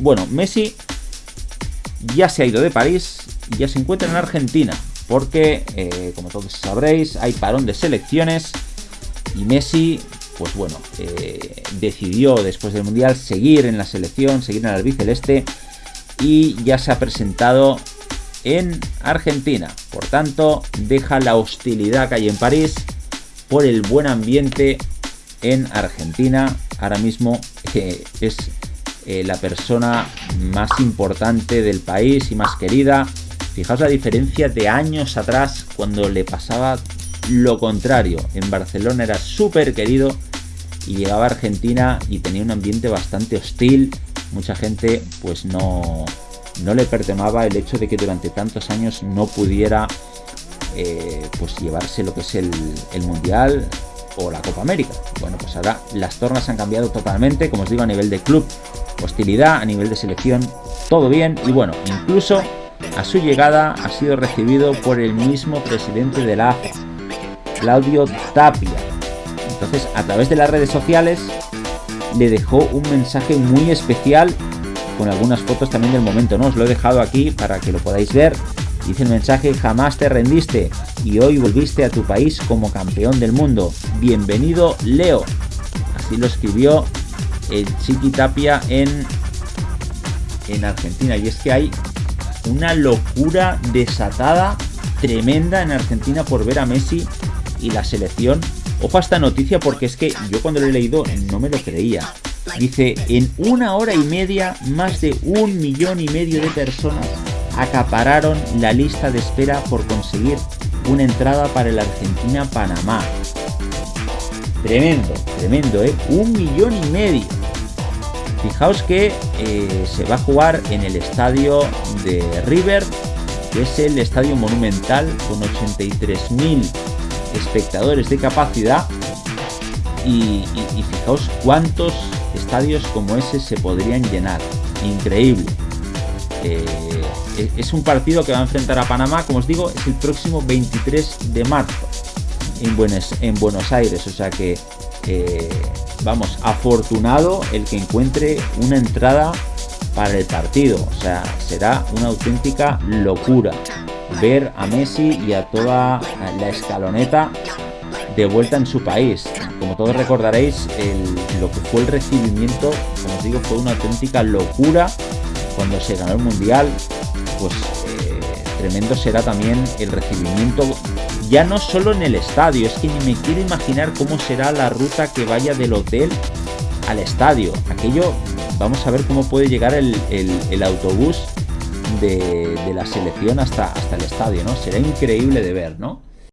Bueno, Messi ya se ha ido de París y ya se encuentra en Argentina, porque, eh, como todos sabréis, hay parón de selecciones y Messi, pues bueno, eh, decidió después del Mundial seguir en la selección, seguir en el albiceleste y ya se ha presentado en Argentina. Por tanto, deja la hostilidad que hay en París por el buen ambiente en Argentina. Ahora mismo eh, es eh, la persona más importante del país y más querida. Fijaos la diferencia de años atrás cuando le pasaba lo contrario. En Barcelona era súper querido y llegaba a Argentina y tenía un ambiente bastante hostil. Mucha gente pues no, no le pertemaba el hecho de que durante tantos años no pudiera eh, pues llevarse lo que es el, el Mundial o la Copa América. Bueno, pues ahora las tornas han cambiado totalmente, como os digo, a nivel de club, hostilidad, a nivel de selección, todo bien. Y bueno, incluso a su llegada ha sido recibido por el mismo presidente de la AFA, Claudio Tapia. Entonces, a través de las redes sociales, le dejó un mensaje muy especial con algunas fotos también del momento, ¿no? Os lo he dejado aquí para que lo podáis ver. Dice el mensaje, jamás te rendiste y hoy volviste a tu país como campeón del mundo. Bienvenido, Leo. Así lo escribió el Chiqui Tapia en, en Argentina. Y es que hay una locura desatada, tremenda en Argentina por ver a Messi y la selección. Ojo esta noticia porque es que yo cuando lo he leído no me lo creía. Dice, en una hora y media, más de un millón y medio de personas acapararon la lista de espera por conseguir una entrada para el Argentina-Panamá. Tremendo, tremendo, ¿eh? Un millón y medio. Fijaos que eh, se va a jugar en el estadio de River, que es el estadio monumental con 83.000 espectadores de capacidad. y fijaos cuántos estadios como ese se podrían llenar. Increíble. Eh, es un partido que va a enfrentar a Panamá, como os digo, es el próximo 23 de marzo en Buenos, en Buenos Aires. O sea que, eh, vamos, afortunado el que encuentre una entrada para el partido. O sea, será una auténtica locura ver a Messi y a toda la escaloneta de vuelta en su país. Como todos recordaréis, lo que fue el recibimiento, como os digo, fue una auténtica locura cuando se ganó el Mundial. Pues tremendo será también el recibimiento, ya no solo en el estadio, es que ni me quiero imaginar cómo será la ruta que vaya del hotel al estadio. Aquello, vamos a ver cómo puede llegar el, autobús de, la selección hasta, hasta el estadio, ¿no? Será increíble de ver, ¿no?